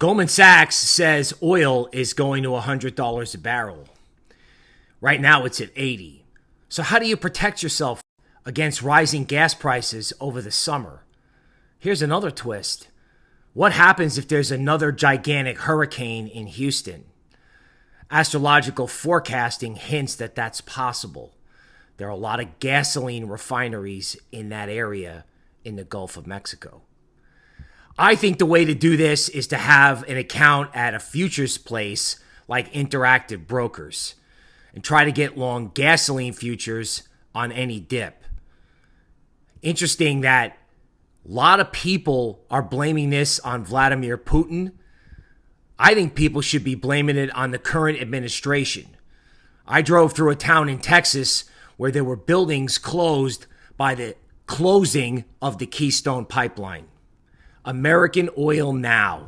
Goldman Sachs says oil is going to $100 a barrel. Right now it's at 80. So how do you protect yourself against rising gas prices over the summer? Here's another twist. What happens if there's another gigantic hurricane in Houston? Astrological forecasting hints that that's possible. There are a lot of gasoline refineries in that area in the Gulf of Mexico. I think the way to do this is to have an account at a futures place like Interactive Brokers and try to get long gasoline futures on any dip. Interesting that a lot of people are blaming this on Vladimir Putin. I think people should be blaming it on the current administration. I drove through a town in Texas where there were buildings closed by the closing of the Keystone Pipeline. American Oil Now.